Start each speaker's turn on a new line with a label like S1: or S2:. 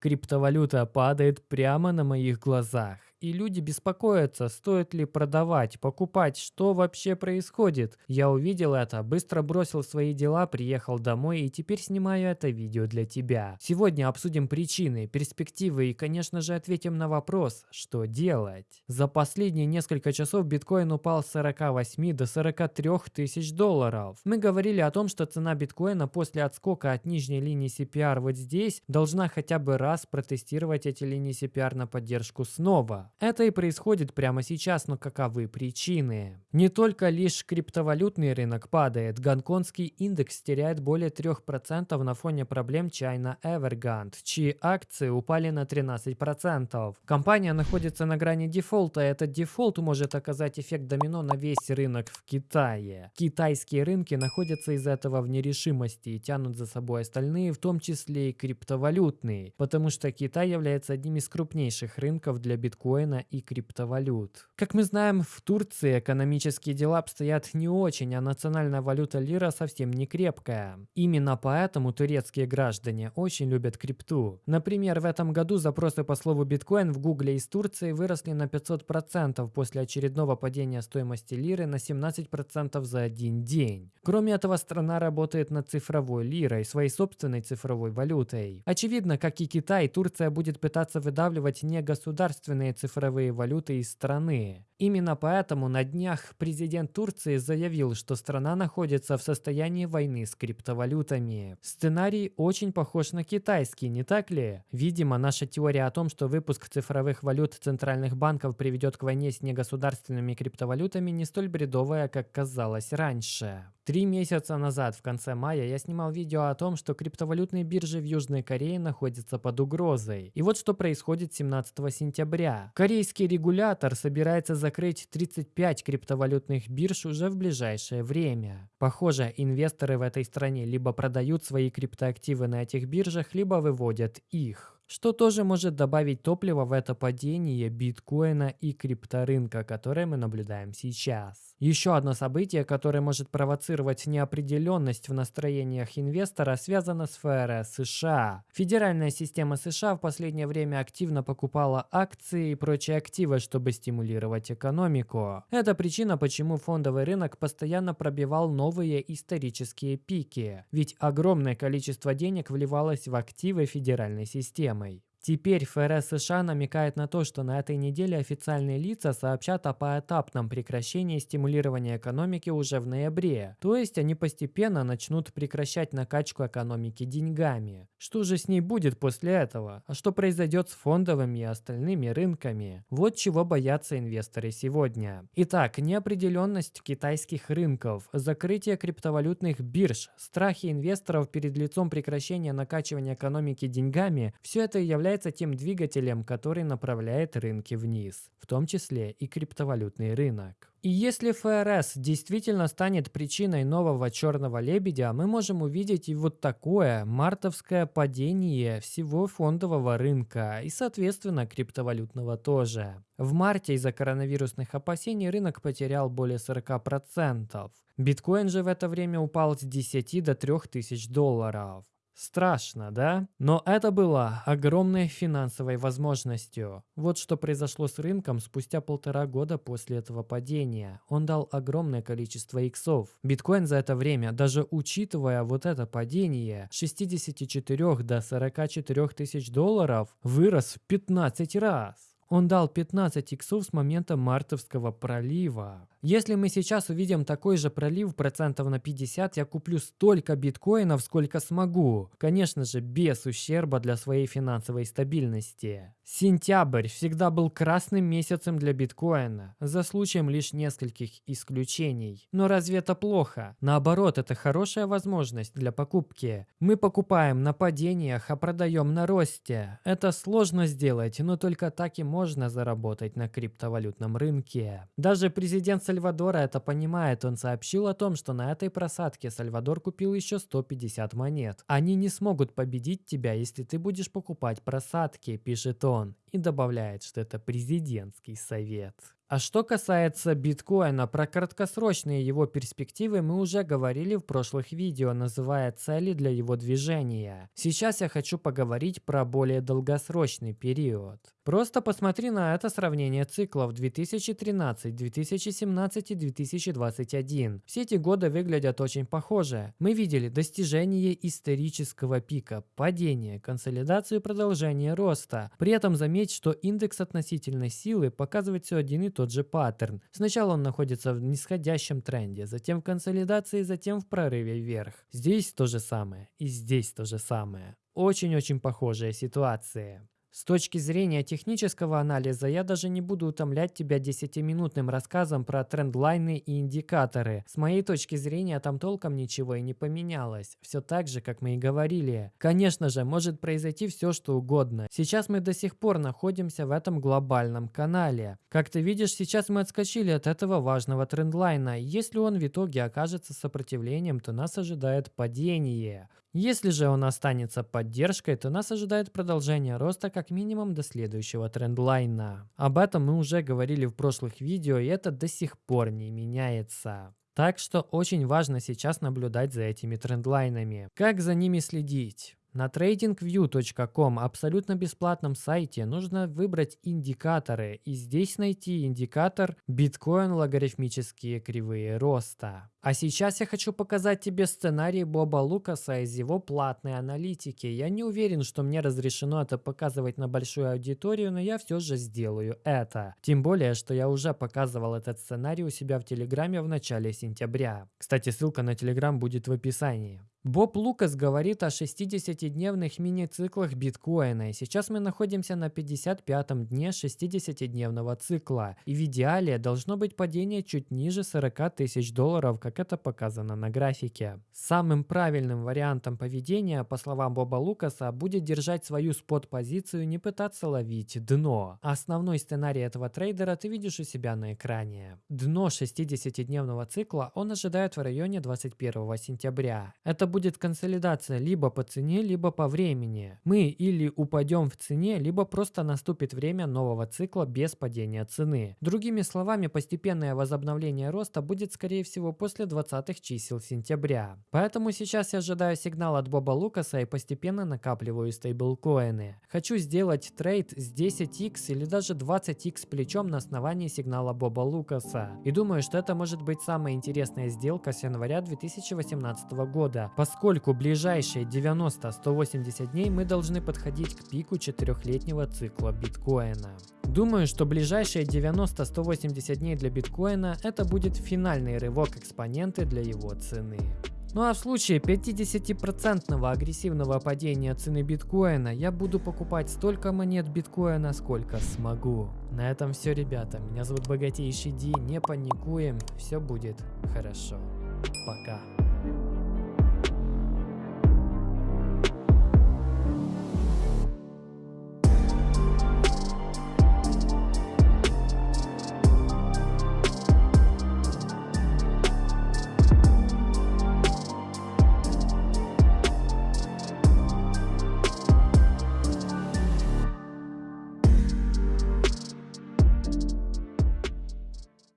S1: Криптовалюта падает прямо на моих глазах и люди беспокоятся, стоит ли продавать, покупать, что вообще происходит. Я увидел это, быстро бросил свои дела, приехал домой и теперь снимаю это видео для тебя. Сегодня обсудим причины, перспективы и, конечно же, ответим на вопрос, что делать. За последние несколько часов биткоин упал с 48 до 43 тысяч долларов. Мы говорили о том, что цена биткоина после отскока от нижней линии CPR вот здесь должна хотя бы раз протестировать эти линии CPR на поддержку снова. Это и происходит прямо сейчас, но каковы причины? Не только лишь криптовалютный рынок падает, гонконгский индекс теряет более 3% на фоне проблем China Evergrande, чьи акции упали на 13%. Компания находится на грани дефолта, и этот дефолт может оказать эффект домино на весь рынок в Китае. Китайские рынки находятся из-за этого в нерешимости и тянут за собой остальные, в том числе и криптовалютные, потому что Китай является одним из крупнейших рынков для биткоина биткоина и криптовалют. Как мы знаем, в Турции экономические дела обстоят не очень, а национальная валюта лира совсем не крепкая. Именно поэтому турецкие граждане очень любят крипту. Например, в этом году запросы по слову биткоин в гугле из Турции выросли на 500% после очередного падения стоимости лиры на 17% за один день. Кроме этого, страна работает над цифровой лирой, своей собственной цифровой валютой. Очевидно, как и Китай, Турция будет пытаться выдавливать негосударственные цифровые цифровые валюты из страны. Именно поэтому на днях президент Турции заявил, что страна находится в состоянии войны с криптовалютами. Сценарий очень похож на китайский, не так ли? Видимо, наша теория о том, что выпуск цифровых валют центральных банков приведет к войне с негосударственными криптовалютами, не столь бредовая, как казалось раньше. Три месяца назад, в конце мая, я снимал видео о том, что криптовалютные биржи в Южной Корее находятся под угрозой. И вот что происходит 17 сентября. Корейский регулятор собирается закрыть 35 криптовалютных бирж уже в ближайшее время. Похоже, инвесторы в этой стране либо продают свои криптоактивы на этих биржах, либо выводят их что тоже может добавить топлива в это падение биткоина и крипторынка, которое мы наблюдаем сейчас. Еще одно событие, которое может провоцировать неопределенность в настроениях инвестора, связано с ФРС США. Федеральная система США в последнее время активно покупала акции и прочие активы, чтобы стимулировать экономику. Это причина, почему фондовый рынок постоянно пробивал новые исторические пики, ведь огромное количество денег вливалось в активы федеральной системы системой. Теперь ФРС США намекает на то, что на этой неделе официальные лица сообщат о поэтапном прекращении стимулирования экономики уже в ноябре. То есть они постепенно начнут прекращать накачку экономики деньгами. Что же с ней будет после этого? А что произойдет с фондовыми и остальными рынками? Вот чего боятся инвесторы сегодня. Итак, неопределенность китайских рынков, закрытие криптовалютных бирж, страхи инвесторов перед лицом прекращения накачивания экономики деньгами – все это является является тем двигателем, который направляет рынки вниз, в том числе и криптовалютный рынок. И если ФРС действительно станет причиной нового черного лебедя, мы можем увидеть и вот такое мартовское падение всего фондового рынка и, соответственно, криптовалютного тоже. В марте из-за коронавирусных опасений рынок потерял более 40%. Биткоин же в это время упал с 10 до 3000 долларов. Страшно, да? Но это было огромной финансовой возможностью. Вот что произошло с рынком спустя полтора года после этого падения. Он дал огромное количество иксов. Биткоин за это время, даже учитывая вот это падение, 64 до 44 тысяч долларов, вырос в 15 раз. Он дал 15 иксов с момента мартовского пролива. Если мы сейчас увидим такой же пролив процентов на 50, я куплю столько биткоинов, сколько смогу. Конечно же, без ущерба для своей финансовой стабильности. Сентябрь всегда был красным месяцем для биткоина, за случаем лишь нескольких исключений. Но разве это плохо? Наоборот, это хорошая возможность для покупки. Мы покупаем на падениях, а продаем на росте. Это сложно сделать, но только так и можно заработать на криптовалютном рынке. Даже президент Сальвадора это понимает. Он сообщил о том, что на этой просадке Сальвадор купил еще 150 монет. Они не смогут победить тебя, если ты будешь покупать просадки, пишет он. И добавляет, что это президентский совет. А что касается биткоина, про краткосрочные его перспективы мы уже говорили в прошлых видео, называя цели для его движения. Сейчас я хочу поговорить про более долгосрочный период. Просто посмотри на это сравнение циклов 2013, 2017 и 2021. Все эти годы выглядят очень похоже. Мы видели достижение исторического пика, падение, консолидацию и продолжение роста. При этом заметь, что индекс относительной силы показывает все один и тот же паттерн. Сначала он находится в нисходящем тренде, затем в консолидации, затем в прорыве вверх. Здесь то же самое и здесь то же самое. Очень-очень похожая ситуация. С точки зрения технического анализа, я даже не буду утомлять тебя 10-минутным рассказом про трендлайны и индикаторы. С моей точки зрения, там толком ничего и не поменялось. Все так же, как мы и говорили. Конечно же, может произойти все, что угодно. Сейчас мы до сих пор находимся в этом глобальном канале. Как ты видишь, сейчас мы отскочили от этого важного трендлайна. Если он в итоге окажется сопротивлением, то нас ожидает падение. Если же он останется поддержкой, то нас ожидает продолжение роста как минимум до следующего трендлайна. Об этом мы уже говорили в прошлых видео, и это до сих пор не меняется. Так что очень важно сейчас наблюдать за этими трендлайнами. Как за ними следить? На tradingview.com абсолютно бесплатном сайте нужно выбрать индикаторы и здесь найти индикатор биткоин логарифмические кривые роста. А сейчас я хочу показать тебе сценарий Боба Лукаса из его платной аналитики. Я не уверен, что мне разрешено это показывать на большую аудиторию, но я все же сделаю это. Тем более, что я уже показывал этот сценарий у себя в Телеграме в начале сентября. Кстати, ссылка на Телеграм будет в описании. Боб Лукас говорит о 60-дневных мини-циклах биткоина, и сейчас мы находимся на 55-м дне 60-дневного цикла, и в идеале должно быть падение чуть ниже 40 тысяч долларов, как это показано на графике. Самым правильным вариантом поведения, по словам Боба Лукаса, будет держать свою спот-позицию, не пытаться ловить дно. Основной сценарий этого трейдера ты видишь у себя на экране. Дно 60-дневного цикла он ожидает в районе 21 сентября. Это будет консолидация либо по цене, либо по времени. Мы или упадем в цене, либо просто наступит время нового цикла без падения цены. Другими словами, постепенное возобновление роста будет скорее всего после 20 чисел сентября. Поэтому сейчас я ожидаю сигнал от Боба Лукаса и постепенно накапливаю стейблкоины. Хочу сделать трейд с 10x или даже 20x плечом на основании сигнала Боба Лукаса. И думаю, что это может быть самая интересная сделка с января 2018 года, поскольку ближайшие 90-180 дней мы должны подходить к пику четырехлетнего цикла биткоина. Думаю, что ближайшие 90-180 дней для биткоина это будет финальный рывок экспоненты для его цены. Ну а в случае 50% агрессивного падения цены биткоина я буду покупать столько монет биткоина, сколько смогу. На этом все, ребята. Меня зовут Богатейший Ди. Не паникуем. Все будет хорошо. Пока.